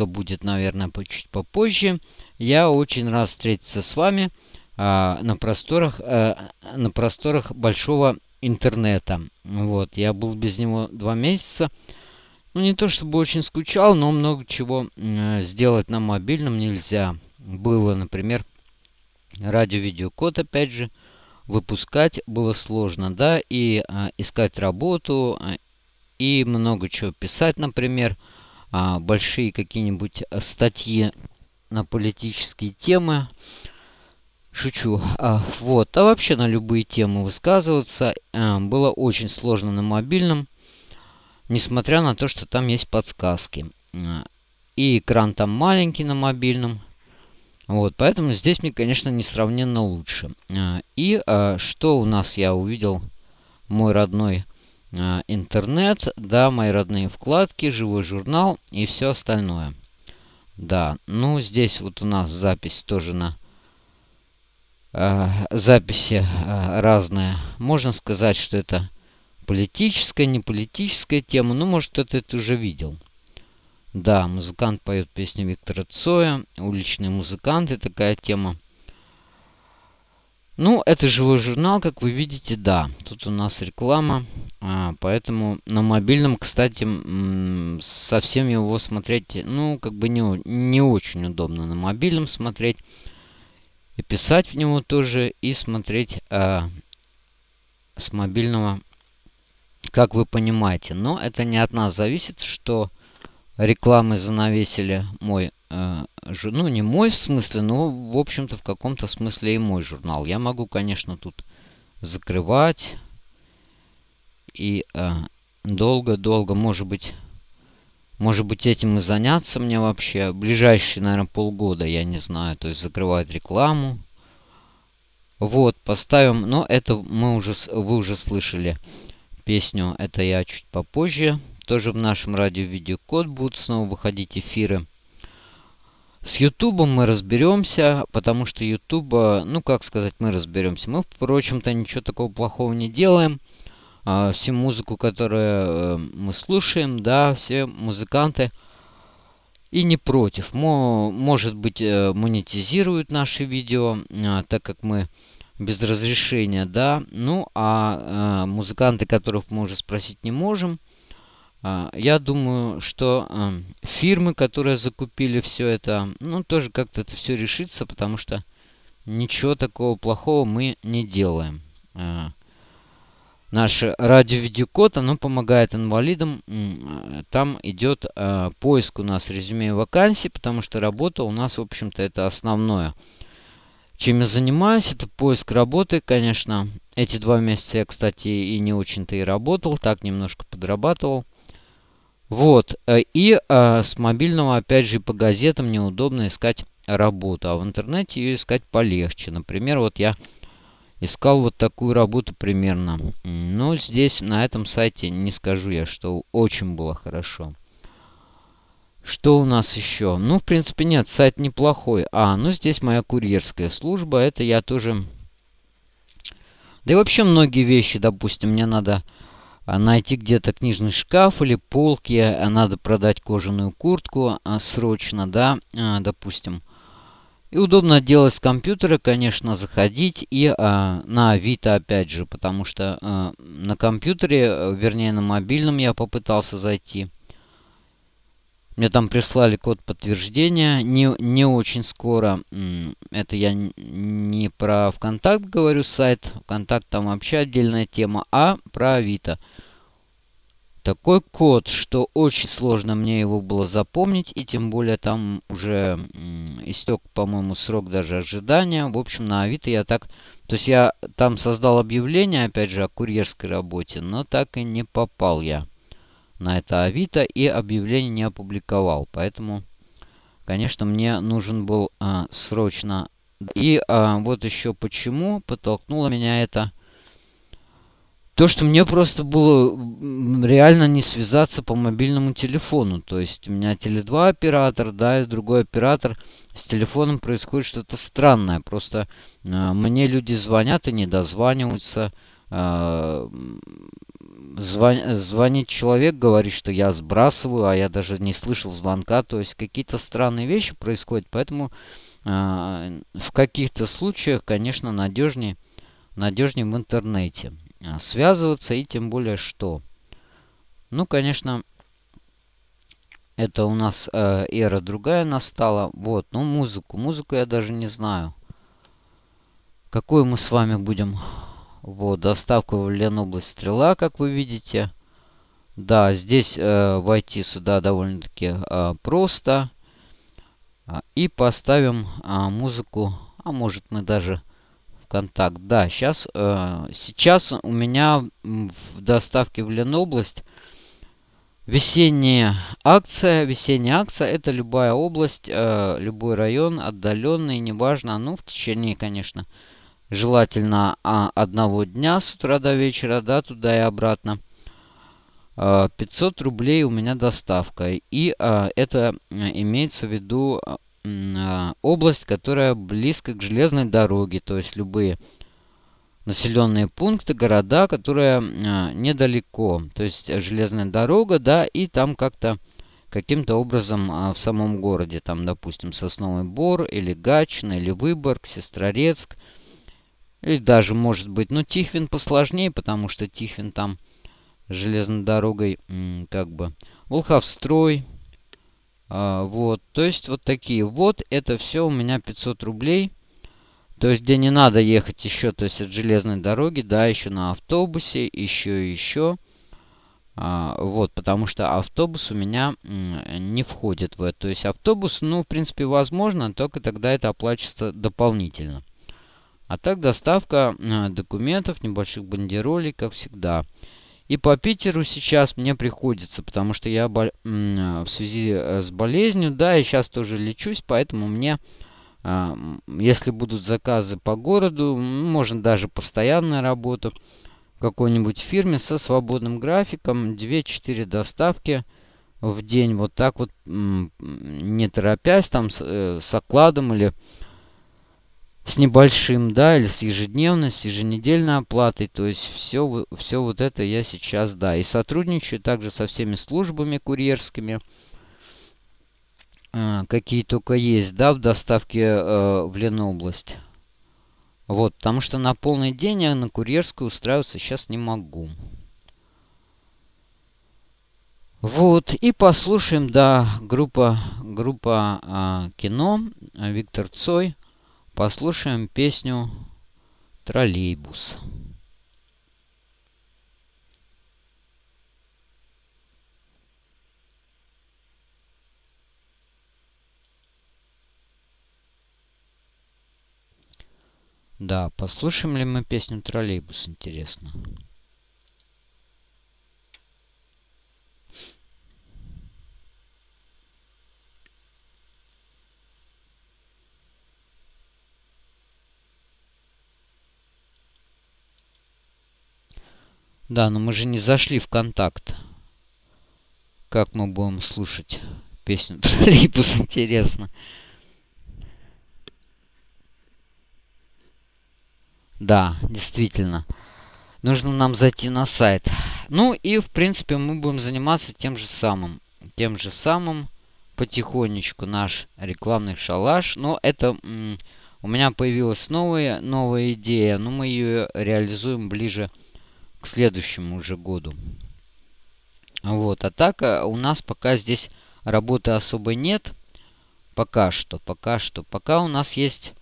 выпуска будет, наверное, чуть попозже. Я очень рад встретиться с вами а, на просторах, а, на просторах большого интернета. Вот, я был без него два месяца. Ну, не то чтобы очень скучал, но много чего э, сделать на мобильном нельзя. Было, например, радио-видеокод, опять же, выпускать было сложно, да, и э, искать работу, э, и много чего писать, например, э, большие какие-нибудь статьи на политические темы. Шучу. А, вот. А вообще на любые темы высказываться а, было очень сложно на мобильном. Несмотря на то, что там есть подсказки. А, и экран там маленький на мобильном. Вот, поэтому здесь мне, конечно, несравненно лучше. А, и а, что у нас я увидел? Мой родной а, интернет, да, мои родные вкладки, живой журнал и все остальное. Да, ну здесь вот у нас запись тоже на э, записи э, разные. Можно сказать, что это политическая, не политическая тема. Ну, может, кто-то это уже видел. Да, музыкант поет песню Виктора Цоя. Уличные музыканты, такая тема. Ну, это живой журнал, как вы видите, да. Тут у нас реклама. А, поэтому на мобильном, кстати, совсем его смотреть, ну, как бы не, не очень удобно на мобильном смотреть и писать в него тоже, и смотреть э, с мобильного, как вы понимаете. Но это не от нас зависит, что рекламы занавесили мой, ну не мой в смысле, но в общем-то в каком-то смысле и мой журнал. Я могу, конечно, тут закрывать и долго-долго, э, может быть, может быть, этим и заняться мне вообще. Ближайшие, наверное, полгода, я не знаю. То есть закрывать рекламу. Вот, поставим. Но это мы уже, вы уже слышали песню. Это я чуть попозже. Тоже в нашем радио-видеокод будут снова выходить эфиры. С Ютубом мы разберемся, потому что Ютуба, ну как сказать, мы разберемся. Мы, впрочем-то, ничего такого плохого не делаем а, всю музыку, которую э, мы слушаем, да, все музыканты и не против. Мо, может быть, э, монетизируют наши видео, а, так как мы без разрешения, да. Ну, а, а музыканты, которых мы уже спросить не можем, я думаю, что а, фирмы, которые закупили все это, ну, тоже как-то это все решится, потому что ничего такого плохого мы не делаем. А, наш радио-видеокод, оно помогает инвалидам. Там идет э, поиск у нас резюме вакансий, потому что работа у нас, в общем-то, это основное. Чем я занимаюсь, это поиск работы, конечно. Эти два месяца я, кстати, и не очень-то и работал, так немножко подрабатывал. Вот, э, и э, с мобильного, опять же, по газетам неудобно искать работу, а в интернете ее искать полегче. Например, вот я Искал вот такую работу примерно. Но здесь, на этом сайте, не скажу я, что очень было хорошо. Что у нас еще? Ну, в принципе, нет, сайт неплохой. А, ну здесь моя курьерская служба. Это я тоже... Да и вообще многие вещи, допустим, мне надо найти где-то книжный шкаф или полки, а надо продать кожаную куртку а, срочно, да, допустим. И удобно делать с компьютера, конечно, заходить и а, на Авито опять же, потому что а, на компьютере, вернее на мобильном я попытался зайти. Мне там прислали код подтверждения, не, не очень скоро. Это я не про ВКонтакт говорю сайт, ВКонтакт там вообще отдельная тема, а про Авито такой код, что очень сложно мне его было запомнить, и тем более там уже истек, по-моему, срок даже ожидания. В общем, на Авито я так... То есть я там создал объявление, опять же, о курьерской работе, но так и не попал я на это Авито и объявление не опубликовал. Поэтому, конечно, мне нужен был а, срочно... И а, вот еще почему подтолкнуло меня это то, что мне просто было реально не связаться по мобильному телефону. То есть у меня Теле2 оператор, да, и другой оператор. С телефоном происходит что-то странное. Просто э, мне люди звонят и не дозваниваются. Э, звон, звонит человек, говорит, что я сбрасываю, а я даже не слышал звонка. То есть какие-то странные вещи происходят, поэтому э, в каких-то случаях, конечно, надежнее, надежнее в интернете связываться и тем более что. Ну, конечно, это у нас э, эра другая настала. Вот, ну музыку. Музыку я даже не знаю. Какую мы с вами будем вот, доставка в Ленобласть Стрела, как вы видите. Да, здесь э, войти сюда довольно-таки э, просто. А, и поставим э, музыку, а может мы даже в контакт. Да, сейчас, э, сейчас у меня в доставке в Ленобласть весенняя акция. Весенняя акция это любая область, э, любой район, отдаленный, неважно. Ну, в течение, конечно, желательно а, одного дня с утра до вечера, да, туда и обратно. 500 а, рублей у меня доставка. И а, это имеется в виду область, которая близко к железной дороге, то есть любые населенные пункты, города, которые недалеко. То есть железная дорога, да, и там как-то каким-то образом в самом городе, там, допустим, Сосновый Бор, или Гатчина, или Выборг, Сестрорецк – или даже, может быть, ну, Тихвин посложнее, потому что Тихвин там железной дорогой, как бы, Волховстрой. А, вот, то есть вот такие. Вот это все у меня 500 рублей. То есть, где не надо ехать еще, то есть от железной дороги, да, еще на автобусе, еще еще. А, вот, потому что автобус у меня не входит в это. То есть автобус, ну, в принципе, возможно, только тогда это оплачивается дополнительно. А так доставка э, документов, небольших бандеролей, как всегда. И по Питеру сейчас мне приходится, потому что я бол... в связи э, с болезнью, да, и сейчас тоже лечусь, поэтому мне, э, если будут заказы по городу, можно даже постоянная работа в какой-нибудь фирме со свободным графиком, 2-4 доставки в день, вот так вот, не торопясь, там с окладом или с небольшим, да, или с ежедневной, с еженедельной оплатой. То есть все, все вот это я сейчас, да. И сотрудничаю также со всеми службами курьерскими, э, какие только есть, да, в доставке э, в Ленобласть. Вот, потому что на полный день я на курьерскую устраиваться сейчас не могу. Вот, и послушаем, да, группа, группа а, кино, Виктор Цой. Послушаем песню «Троллейбус». Да, послушаем ли мы песню «Троллейбус», интересно. Да, но мы же не зашли в контакт. Как мы будем слушать песню Троллейбус, интересно. Да, действительно. Нужно нам зайти на сайт. Ну и, в принципе, мы будем заниматься тем же самым. Тем же самым потихонечку наш рекламный шалаш. Но это у меня появилась новая, новая идея. Но мы ее реализуем ближе к следующему уже году. Вот, а так э, у нас пока здесь работы особо нет. Пока что, пока что. Пока у нас есть...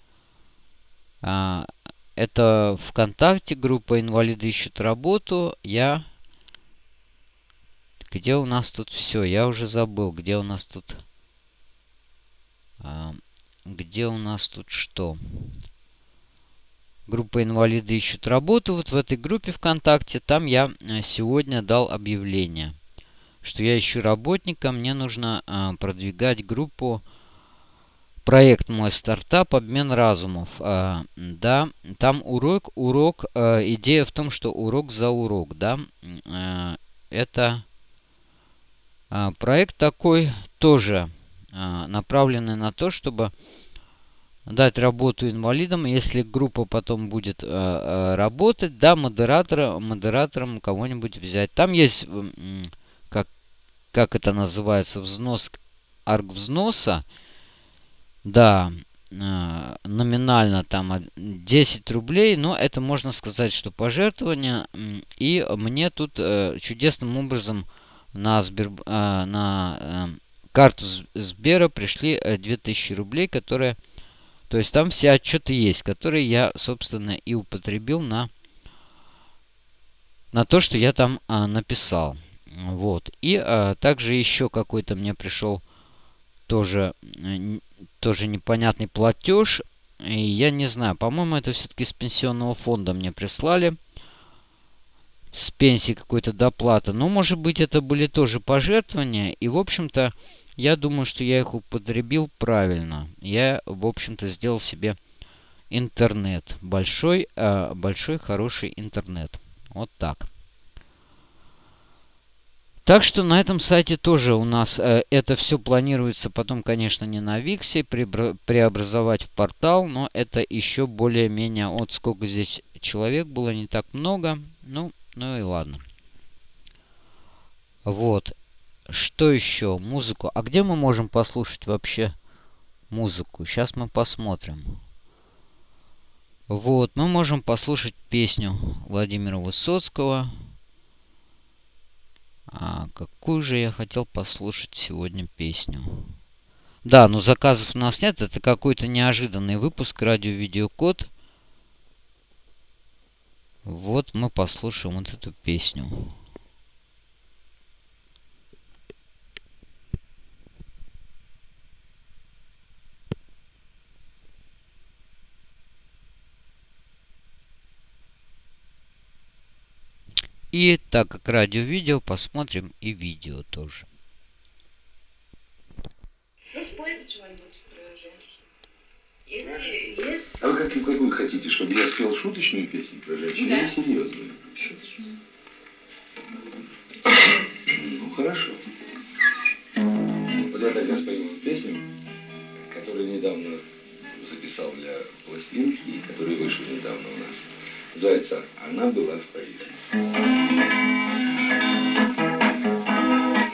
А, это ВКонтакте, группа «Инвалиды ищут работу». Я... Где у нас тут все? Я уже забыл, где у нас тут... А, где у нас тут что? Группа инвалиды ищут работу. Вот в этой группе ВКонтакте, там я э, сегодня дал объявление, что я ищу работника. Мне нужно э, продвигать группу проект мой стартап обмен разумов. Э, да, там урок, урок, идея в том, что урок за урок, да, это проект такой тоже направленный на то, чтобы дать работу инвалидам, если группа потом будет э, э, работать, да, модератора, модератором кого-нибудь взять. Там есть, э, как, как это называется, взнос, арг взноса, да, э, номинально там 10 рублей, но это можно сказать, что пожертвование. И мне тут э, чудесным образом на, Сбер, э, на э, карту Сбера пришли 2000 рублей, которые то есть там все отчеты есть, которые я, собственно, и употребил на, на то, что я там а, написал. Вот. И а, также еще какой-то мне пришел тоже, тоже непонятный платеж. И я не знаю, по-моему, это все-таки с пенсионного фонда мне прислали. С пенсии какой-то доплата. Но, может быть, это были тоже пожертвования. И, в общем-то, я думаю, что я их употребил правильно. Я, в общем-то, сделал себе интернет. Большой, э, большой хороший интернет. Вот так. Так что на этом сайте тоже у нас э, это все планируется потом, конечно, не на Виксе, преобразовать в портал, но это еще более-менее, вот сколько здесь человек было, не так много, ну, ну и ладно. Вот, что еще? Музыку. А где мы можем послушать вообще музыку? Сейчас мы посмотрим. Вот, мы можем послушать песню Владимира Высоцкого. А какую же я хотел послушать сегодня песню? Да, но заказов у нас нет. Это какой-то неожиданный выпуск радио-видеокод. Вот мы послушаем вот эту песню. И так как радио-видео, посмотрим и видео тоже. Ну, спойте что-нибудь про женщин. Если есть... А вы как, какую хотите, чтобы я спел шуточную песню про женщин Да. или серьезную? Шуточную. Ну, хорошо. Вот я тогда спою песню, которую недавно записал для пластинки, и которая вышла недавно у нас. Называется «Она была в Париже».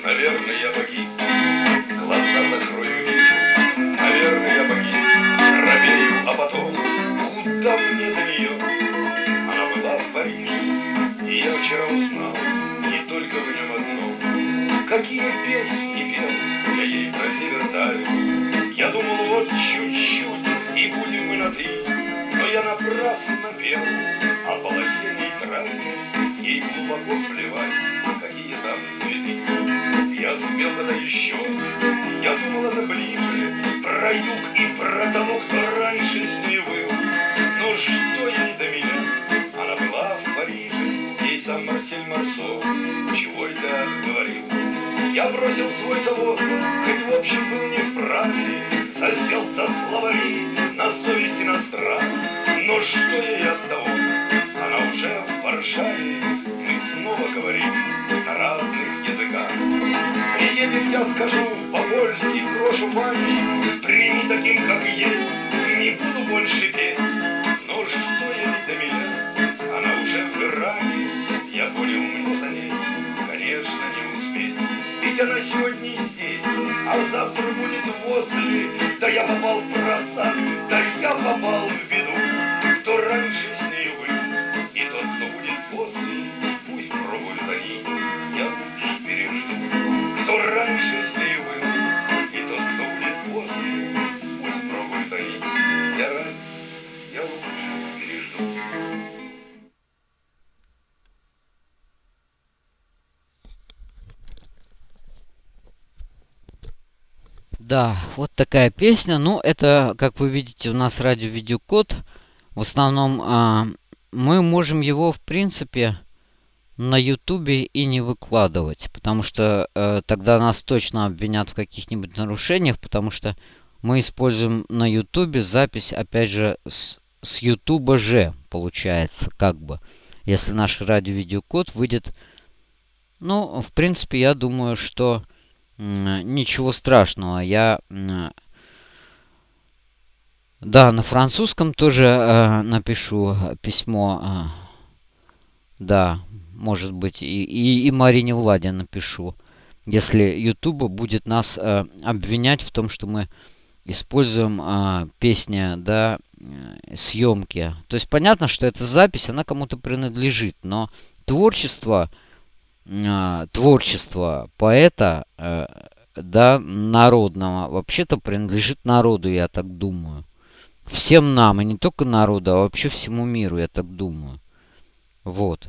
Наверное, я погиб, глаза закрою. Наверное, я погиб, робею, а потом, куда мне до нее? Она была в Париже, и я вчера узнал, не только в нем одном. Какие песни пел я ей про дали. Я думал, вот чуть-чуть, и будем мы на «ты». Но я напрасно пел Я спел тогда еще, я думал, это ближе, Про юг и про того, кто раньше с ней был. Но что ей до меня? Она была в Париже, ей сам Марсель Марсо, чего это говорил. Я бросил свой завод, хоть в общем был не буду больше петь. Но что ей до меня? Она уже в Иране, я понял, мне за ней, конечно, не успеть. Ведь она сегодня здесь, а завтра будет возле. Да я попал в просак, да я попал в Да, вот такая песня. Ну, это, как вы видите, у нас радио-видеокод. В основном а, мы можем его, в принципе, на ютубе и не выкладывать. Потому что э, тогда нас точно обвинят в каких-нибудь нарушениях. Потому что мы используем на ютубе запись, опять же, с, ютуба же, получается, как бы. Если наш радио-видеокод выйдет... Ну, в принципе, я думаю, что ничего страшного. Я Да, на французском тоже э, напишу письмо. Э, да, может быть, и, и, и Марине Владе напишу. Если YouTube будет нас э, обвинять в том, что мы используем э, песни, да, э, съемки. То есть понятно, что эта запись, она кому-то принадлежит, но творчество, э, творчество поэта, э, да, народного, вообще-то принадлежит народу, я так думаю. Всем нам, и не только народу, а вообще всему миру, я так думаю. Вот.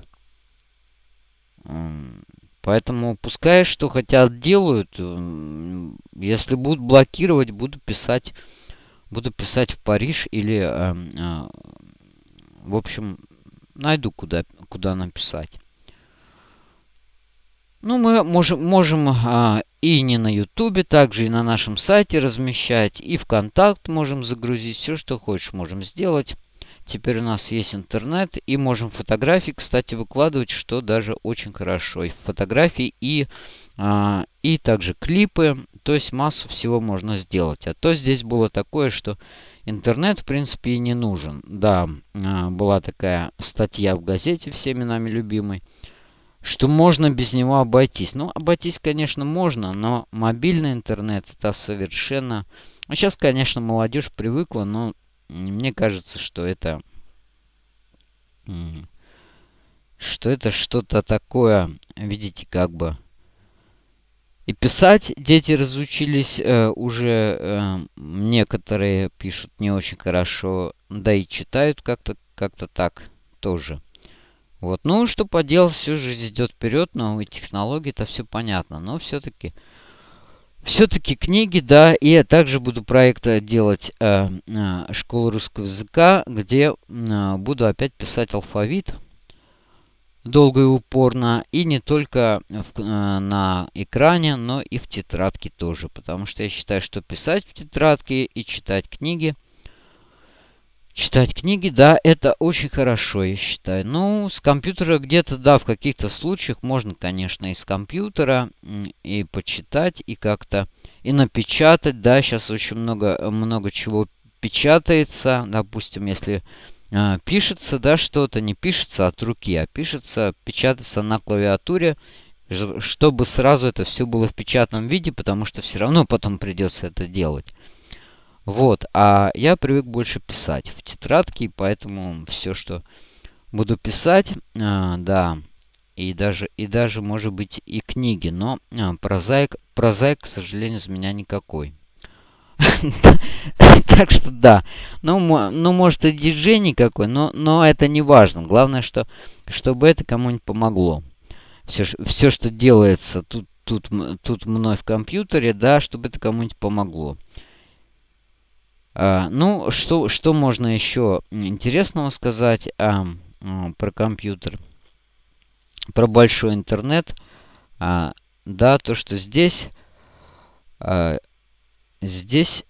Поэтому пускай что хотят делают. Если будут блокировать, буду писать, буду писать в Париж или, э, э, в общем, найду куда, куда написать. Ну, мы можем, можем а, и не на Ютубе, также и на нашем сайте размещать, и ВКонтакт можем загрузить, все, что хочешь, можем сделать. Теперь у нас есть интернет и можем фотографии, кстати, выкладывать, что даже очень хорошо. И фотографии, и, а, и также клипы. То есть массу всего можно сделать. А то здесь было такое, что интернет, в принципе, и не нужен. Да, а, была такая статья в газете, всеми нами любимой, что можно без него обойтись. Ну, обойтись, конечно, можно, но мобильный интернет это совершенно... Ну, сейчас, конечно, молодежь привыкла, но мне кажется, что это... Что это что-то такое, видите, как бы... И писать дети разучились э, уже, э, некоторые пишут не очень хорошо, да и читают как-то как-то так тоже. Вот, ну что поделать, все же идет вперед, новые технологии, это все понятно, но все-таки все-таки книги, да, и я также буду проект делать э, э, школу русского языка, где э, буду опять писать алфавит долго и упорно, и не только в, э, на экране, но и в тетрадке тоже, потому что я считаю, что писать в тетрадке и читать книги – Читать книги, да, это очень хорошо, я считаю. Ну, с компьютера где-то, да, в каких-то случаях можно, конечно, из компьютера и почитать, и как-то, и напечатать, да, сейчас очень много, много чего печатается, допустим, если э, пишется, да, что-то не пишется от руки, а пишется, печатается на клавиатуре, чтобы сразу это все было в печатном виде, потому что все равно потом придется это делать. Вот, а я привык больше писать в тетрадке, поэтому все, что буду писать, э, да, и даже, и даже, может быть, и книги, но э, прозаик, прозаик, к сожалению, из меня никакой. Так что да. Ну, ну, может и диджей никакой, но, но это не важно. Главное, что, чтобы это кому-нибудь помогло. Все, что делается тут, тут, тут мной в компьютере, да, чтобы это кому-нибудь помогло. А, ну, что, что можно еще интересного сказать а, а, про компьютер? Про большой интернет. А, да, то, что здесь... А, здесь...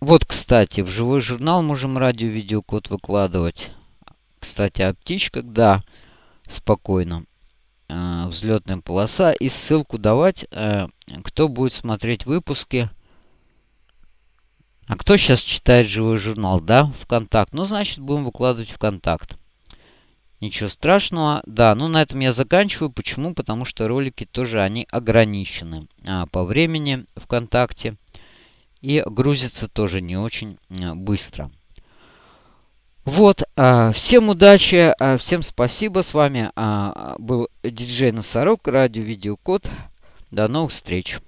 Вот, кстати, в живой журнал можем радио-видеокод выкладывать. Кстати, о птичках, да, спокойно. А, взлетная полоса. И ссылку давать, а, кто будет смотреть выпуски а кто сейчас читает живой журнал? Да, ВКонтакт. Ну, значит, будем выкладывать ВКонтакт. Ничего страшного. Да, ну на этом я заканчиваю. Почему? Потому что ролики тоже, они ограничены а, по времени ВКонтакте. И грузится тоже не очень а, быстро. Вот, а, всем удачи, а, всем спасибо. С вами а, был диджей Носорог, радио Видеокод. До новых встреч.